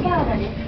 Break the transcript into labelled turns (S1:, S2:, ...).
S1: 内側です